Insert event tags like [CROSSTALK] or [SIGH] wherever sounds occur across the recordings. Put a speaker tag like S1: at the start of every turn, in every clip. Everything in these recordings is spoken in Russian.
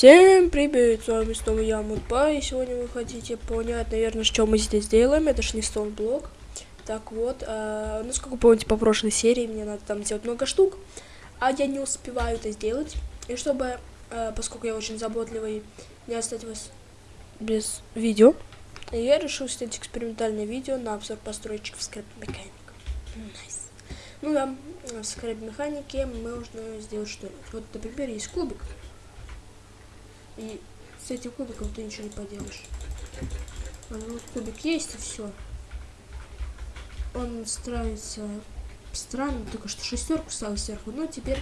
S1: Всем привет, с вами снова я, Мудба, и сегодня вы хотите понять, наверное, что мы здесь делаем, это ж не блок. Так вот, э, ну, сколько помните, по прошлой серии мне надо там сделать много штук, а я не успеваю это сделать, и чтобы, э, поскольку я очень заботливый, не оставить вас без видео, я решил снять экспериментальное видео на обзор построечек в скрэп механик. Nice. Ну да, в скрэп механике можно сделать что-нибудь. Вот, например, есть кубик. И с этим кубиком ты ничего не поделаешь. А ну, кубик есть и все. Он ставится странно, только что шестерку ставил сверху, но теперь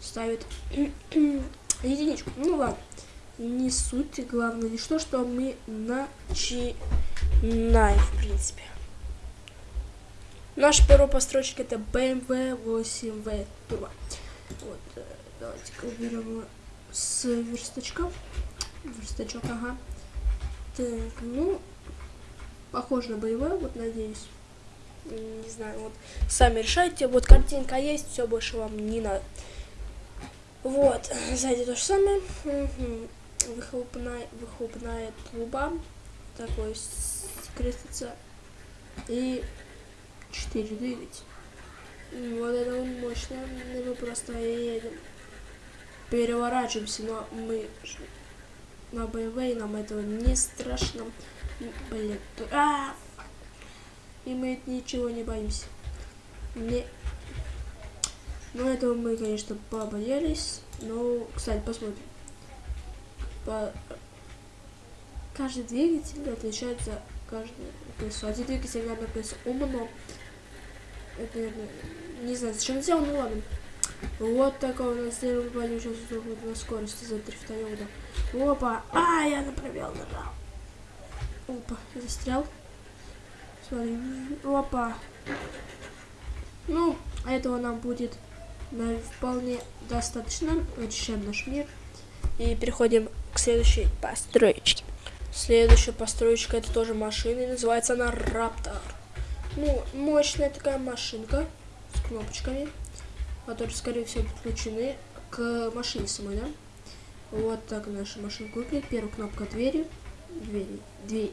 S1: ставит [CLEARS THROAT] единичку. Ну ладно, не суть, главное лишь то, что мы начинаем, в принципе. Наш первый постройщик это BMW 8V Turbo. Вот, э, давайте-ка уберем с верстачка. Верстачок, ага. Так, ну, похоже на боевой, вот надеюсь. Не знаю, вот сами решайте. Вот картинка есть, все больше вам не надо. Вот, сзади то же самое. Выхлопная, выхлопная труба. Такой крестится. И 4 двигатель. Вот это мощно. Мы просто едем переворачиваемся, но мы на БМВ, нам этого не страшно. Блин, а, и мы ничего не боимся. Не. Ну, этого мы, конечно, побоялись. Но, кстати, посмотрим. По... Каждый двигатель отличается каждое колесо. Один двигатель, наверное, колесо умно. Это, наверное, не знаю, зачем сделал, ну ладно. Вот такого у нас мы пойдем сейчас на скорости за задрифтанем, да. Опа! А, я направил нажал. Опа, застрял. Смотри. Опа. Ну, этого нам будет на вполне достаточно. Очищаем наш мир. И переходим к следующей построечке. Следующая построечка это тоже машина. И называется она Раптор. Ну, мощная такая машинка с кнопочками которые, скорее всего, подключены к машине самой, да? Вот так наша машинка выглядит. Первая кнопка двери. Двери. Двери.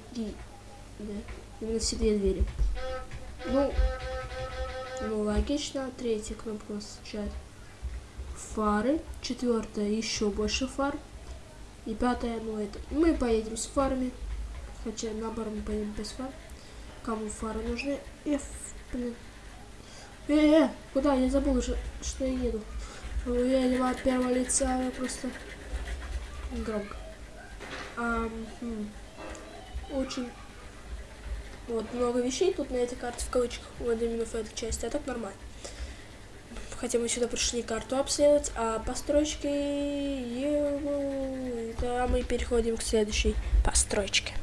S1: Да. Именно все две двери. Ну, ну, логично. Третья кнопка у нас означает фары. Четвертая еще больше фар. И пятая, ну это. Мы поедем с фарами. Хотя наоборот мы поедем без фар. Кому фары нужны? F, блин. Э, э, куда? Я забыл, что, что я еду. Я едем от первого лица просто громко. А, хм. Очень вот много вещей тут на этой карте в кавычках, вот именно в этой части, а так нормально. Хотя мы сюда пришли карту обследовать, а постройки... Да, мы переходим к следующей постройке.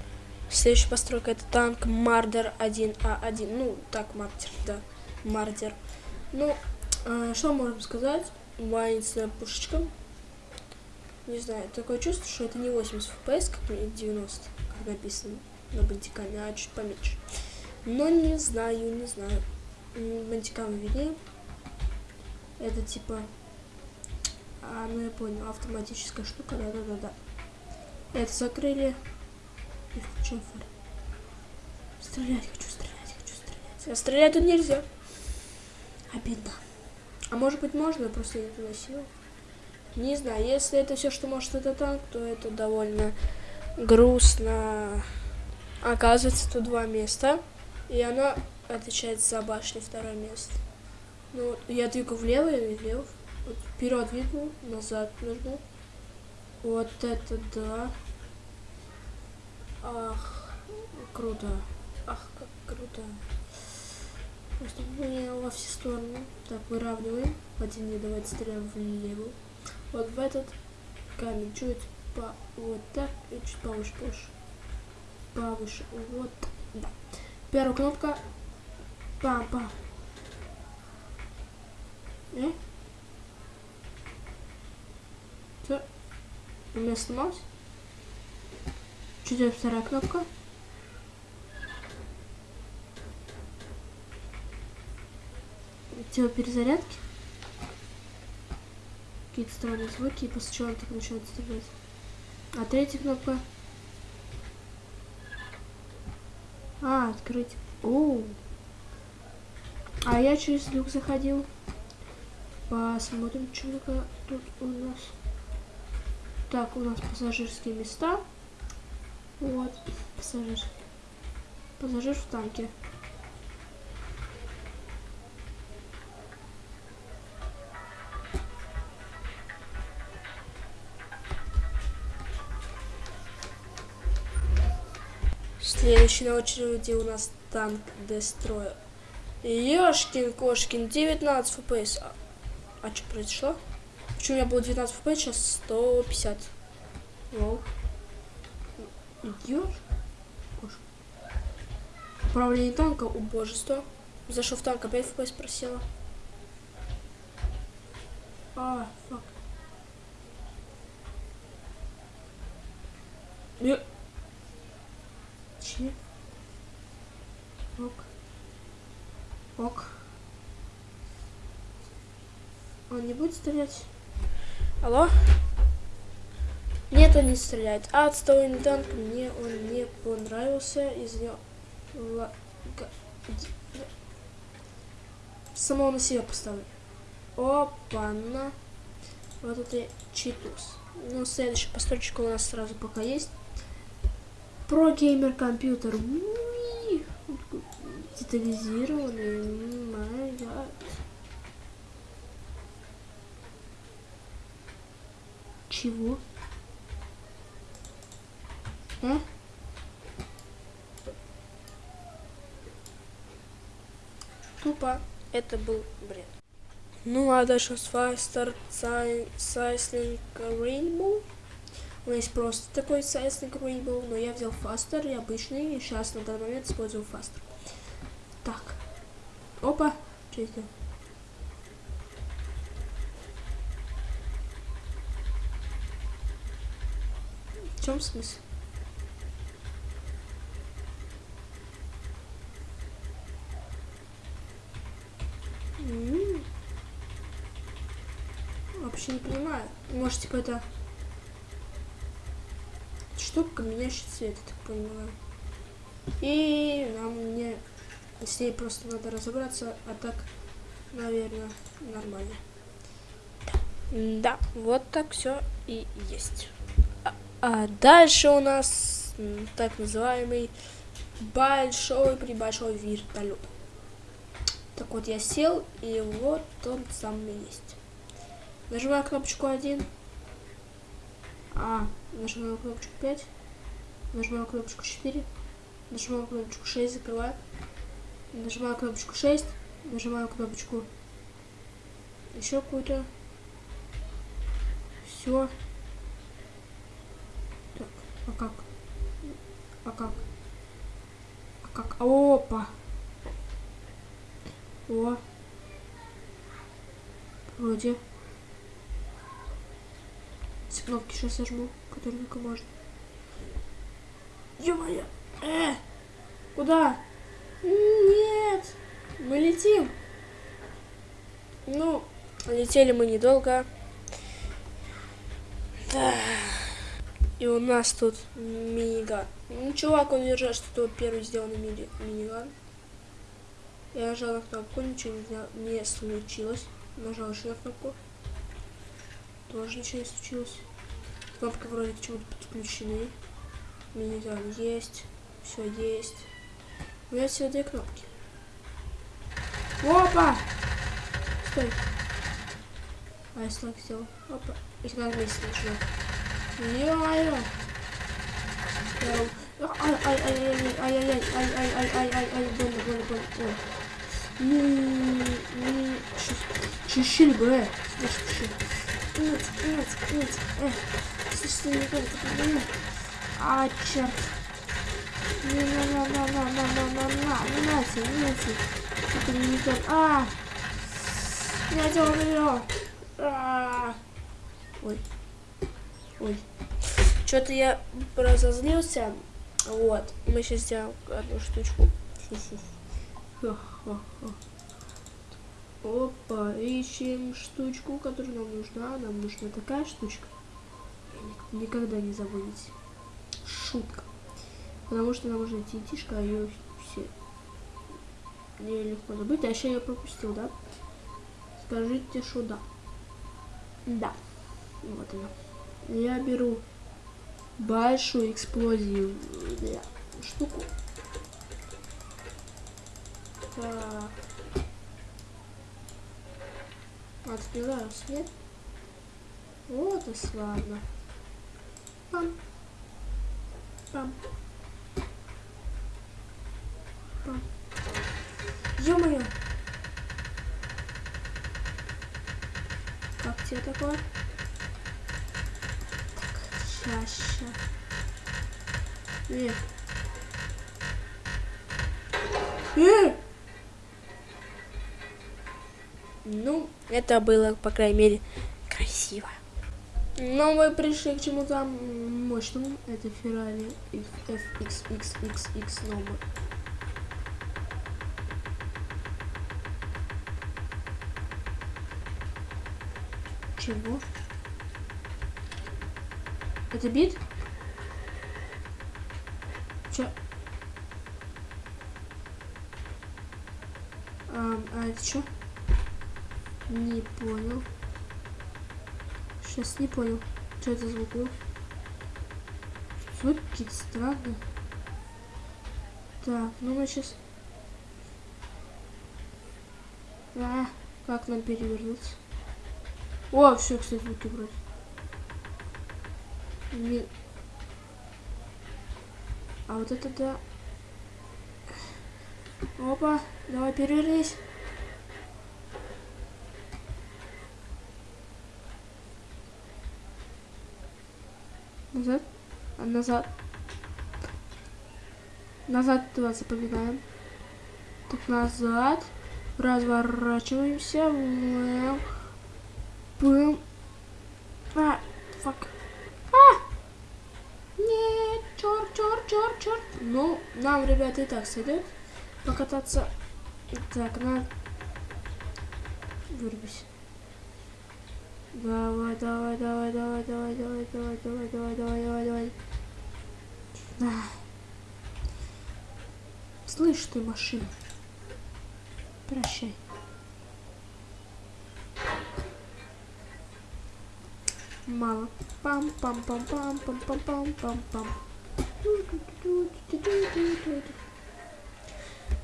S1: Следующая постройка это танк Мардер 1А1. Ну, так, Мардер, да. Мардер. Ну, э, что можем сказать? Маленькая пушечка. Не знаю, такое чувство, что это не 80 FPS, как 90, как написано на бандикаме, а чуть поменьше. Но не знаю, не знаю. Бандикам виднее. Это типа... А, ну я понял, автоматическая штука, да-да-да-да. Это закрыли и включим фар. Стрелять хочу, стрелять хочу, стрелять. А стрелять тут нельзя. Обидно. А может быть можно, просто не туда сел. Не знаю, если это все, что может это танк, то это довольно грустно. Оказывается, тут два места. И оно отвечает за башню второе место. Ну, я двигаю влево или влево. Вот вперед двигаю, назад нажму. Вот это да. Ах, круто. Ах, как круто. Просто мы во все стороны. Так, выравниваем. Один не давайте стреляем влево. Вот в этот камень чуть по вот так и чуть повыше, повыше. Повыше. Вот. Да. Первая кнопка. Пам-пам. Э? Все. У меня сломалось. Чуть вторая кнопка. Делаю перезарядки. Какие-то странные звуки, и после чего он так начинает стрелять. А третья кнопка? А, открыть. О. А я через люк заходил. Посмотрим, что тут у нас. Так, у нас пассажирские места. Вот, пассажир. Пассажир в танке. Следующий на очереди у нас танк Дестроя. Ёшкин кошкин, 19 фпс. А, а что произошло? Почему у меня было 19 фпс, сейчас 150. Воу. Идешь? Управление танка, убожество. Зашел в танк, опять фпс просела. А, фак. Я... Че? Ок. Ок. Он не будет стрелять? Алло? Нет, он не стреляет. А отстойный танк, мне он не понравился. Из него... Самого на себя поставлю. Опа-на. Вот это читус. Ну, следующая постройка у нас сразу пока есть. Про геймер компьютер. Детализированный. Гад. Чего? А? Тупо. Это был бред. Ну а дальше с Faster Sizzling Rainbow. У меня есть просто такой Sizzling Rainbow, но я взял Faster и обычный, и сейчас на данный момент использую Faster. Так. Опа. Что это? В чем смысл? Вообще не понимаю. Может, типа это штука, меняющий цвет, я так понимаю. И нам мне с ней просто надо разобраться, а так, наверное, нормально. Да, вот так все и есть. А, а дальше у нас так называемый большой прибольшой вертолет. Так вот я сел, и вот он сам есть. Нажимаю кнопочку 1. А, нажимаю кнопочку 5. Нажимаю кнопочку 4. Нажимаю кнопочку 6, закрываю. Нажимаю кнопочку 6. Нажимаю кнопочку еще какую-то. Все. Так, а как? А как? А как? Опа! О. Вроде. Все кнопки сейчас сожму, которые только можно. Ё-моё! Э! Куда? Нет! Мы летим! Ну, летели мы недолго. Да. И у нас тут миниган. Ну, чувак, он держал, что тут первый сделанный мини миниган. Я нажал на кнопку, ничего не, не случилось. Нажал еще на кнопку. Тоже ничего не случилось. Кнопки вроде к чему-то подключены. Миниган есть. Все есть. У меня всего две кнопки. Опа! Стой. А я слаг сделал. Опа. Их надо вместе начинать. Ё-моё! Ай-ай-ай-ай-ай-ай-ай-ай-ай-ай-ай-ай, больно, больно, больно. Ой. Чищили бы, э. Нет, нет, нет, э. Слушай, не только проблема. А, черт. Не, на, на, на, на, на, на, на, на, не нате, нате. Это не то. А! Я делаю. А! Ой. Ой. Что-то я разозлился. Вот. Мы сейчас сделаем одну штучку. Опа, ищем штучку, которая нам нужна. Нам нужна такая штучка. Ник- никогда не забудете. Шутка. Потому что нам нужна титишка, а ее все не легко забыть. А еще я пропустил, да? Скажите, что да. Да. Вот она. Я беру большую эксплозию для штуку. Так. Открываю свет. Вот и славно. Пам. Пам. Пам. Ё-моё! Как тебе такое? Так, ща. Э. Э! Ну, это было, по крайней мере, красиво. Но мы пришли к чему-то мощному. Это Ferrari FXXXX номер. Чего? Это бит? Чё? А, а это что? Не понял. Сейчас не понял. Что это звук был? Звуки какие-то странные. Так, ну мы сейчас... А, как нам перевернуться? О, все, кстати, звуки вроде. Не... А вот это да. Опа, давай перевернись. Назад. А назад. Назад два запоминаем. Так, назад. Разворачиваемся. Бэм. Бэм. А, фак. А! Нет, черт, черт, черт, черт. Ну, нам, ребята, и так сойдет покататься. Так, на... Вырубись. Давай, давай, давай, давай, давай, давай, давай, давай, давай, давай, давай, давай. Да. Слышь ты, машина. Прощай. Мало. Пам пам пам пам пам пам пам пам пам.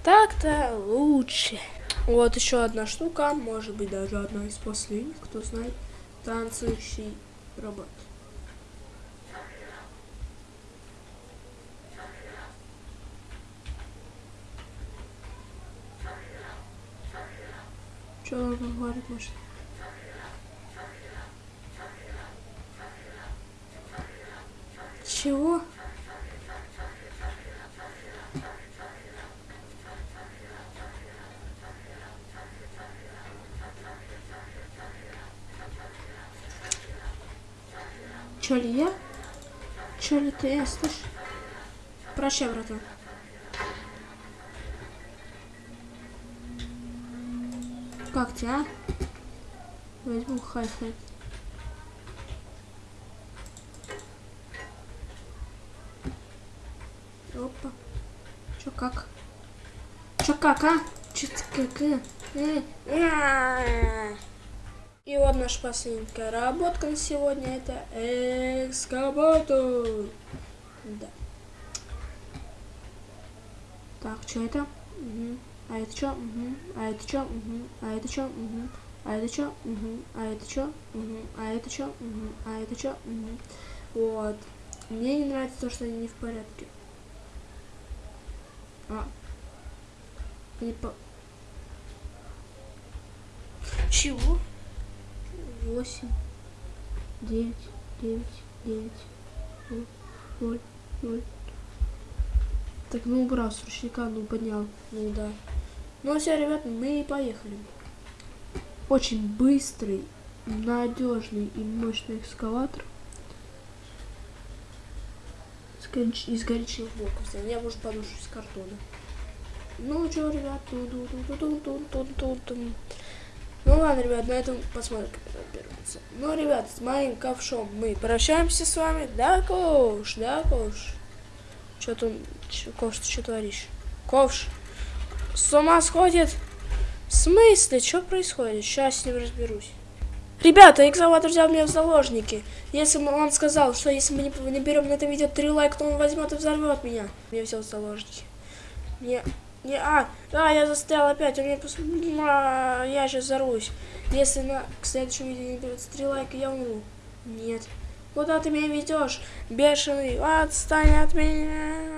S1: Так-то лучше. Вот еще одна штука, может быть даже одна из последних, кто знает. Танцующий робот. Что он говорит, может? Чего? Чё ли я? Чё ли ты, слышь? Прощай, братан. Как тебя, а? Возьму хай-хай. Опа. Чё как? Чё как, а? Чё ты как? э? И вот наша последняя работка на сегодня это экскаватор. Да. Так, что это? Угу. А это что? Угу. А это что? Угу. А это что? Угу. А это что? Угу. А это что? Угу. А это что? Угу. А это что? Угу. Вот. Мне не нравится то, что они не в порядке. А. Не по... Чего? Восемь, девять, девять, девять, ноль, ноль. Так, ну убрал с ручника, ну поднял, ну да. Ну все, ребят, мы поехали. Очень быстрый, надежный и мощный экскаватор. Из горячего блока взял. Я, может, подушку из картона. Ну что, ребят, ту -ту -ту Ну ладно, ребят, на этом посмотрим, как это берется. Ну, ребят, с моим ковшом мы прощаемся с вами. Да, ковш, да, ковш. Что там, ковш, ты что творишь? Ковш, с ума сходит? В смысле, что происходит? Сейчас с ним разберусь. Ребята, экзаватор взял меня в заложники. Если он сказал, что если мы не, не берем на это видео 3 лайка, то он возьмет и взорвет меня. Я взял в заложники. Не, не, а, а, я застрял опять, у меня пос... а, я сейчас взорвусь. Если на к следующему видео не берется 3 лайка, я умру. Нет. Куда ты меня ведешь? Бешеный, отстань от меня.